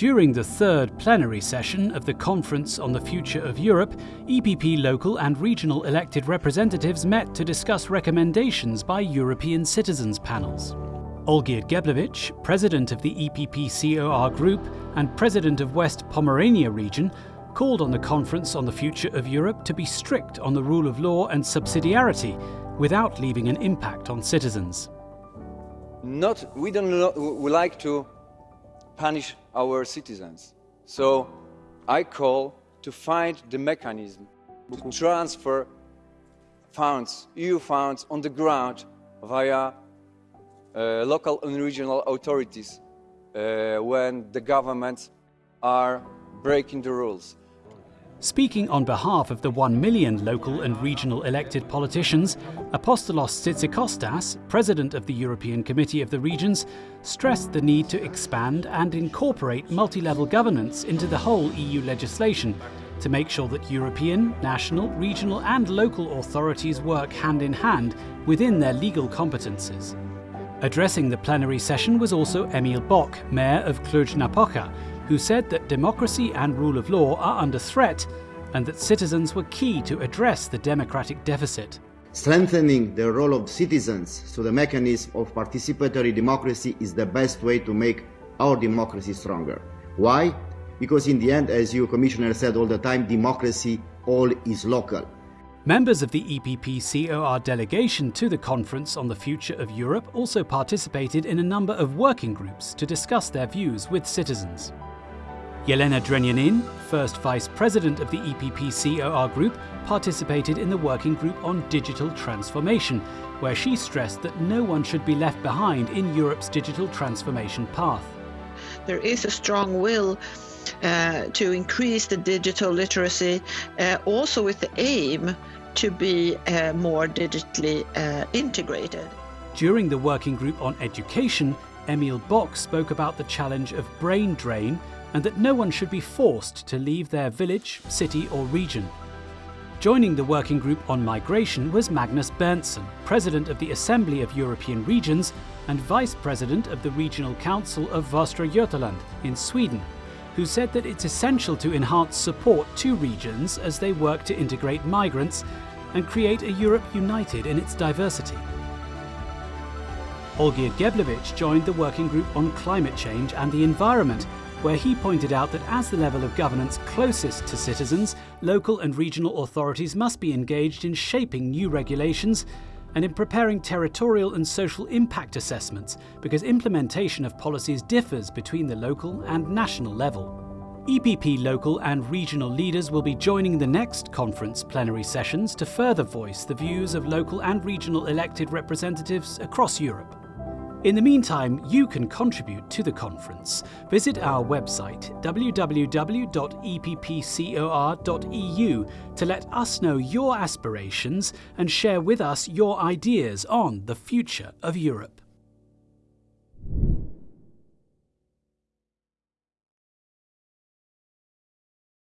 During the third plenary session of the Conference on the Future of Europe, EPP local and regional elected representatives met to discuss recommendations by European citizens panels. Olgierd Geblewicz, president of the EPP COR group and president of West Pomerania region, called on the Conference on the Future of Europe to be strict on the rule of law and subsidiarity without leaving an impact on citizens. Not, we don't we like to punish our citizens. So I call to find the mechanism to transfer funds, EU funds, on the ground via uh, local and regional authorities uh, when the governments are breaking the rules. Speaking on behalf of the 1 million local and regional elected politicians, Apostolos Tzitzikostas, president of the European Committee of the Regions, stressed the need to expand and incorporate multi-level governance into the whole EU legislation to make sure that European, national, regional and local authorities work hand in hand within their legal competences. Addressing the plenary session was also Emil Boc, Mayor of Cluj-Napoca, who said that democracy and rule of law are under threat and that citizens were key to address the democratic deficit. Strengthening the role of citizens through the mechanism of participatory democracy is the best way to make our democracy stronger. Why? Because in the end, as you, Commissioner, said all the time, democracy all is local. Members of the EPP COR delegation to the Conference on the Future of Europe also participated in a number of working groups to discuss their views with citizens. Jelena Drenjanin, first vice president of the EPP COR group, participated in the working group on digital transformation, where she stressed that no one should be left behind in Europe's digital transformation path. There is a strong will uh, to increase the digital literacy, uh, also with the aim to be uh, more digitally uh, integrated. During the working group on education, Emil Boc spoke about the challenge of brain drain and that no one should be forced to leave their village, city or region. Joining the working group on migration was Magnus Berntsson, President of the Assembly of European Regions and Vice President of the Regional Council of Västra Götaland in Sweden, who said that it's essential to enhance support to regions as they work to integrate migrants and create a Europe united in its diversity. Olgierd Geblewicz joined the working group on climate change and the environment where he pointed out that as the level of governance closest to citizens, local and regional authorities must be engaged in shaping new regulations and in preparing territorial and social impact assessments because implementation of policies differs between the local and national level. EPP local and regional leaders will be joining the next conference plenary sessions to further voice the views of local and regional elected representatives across Europe. In the meantime, you can contribute to the conference. Visit our website www.eppcor.eu to let us know your aspirations and share with us your ideas on the future of Europe.